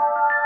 you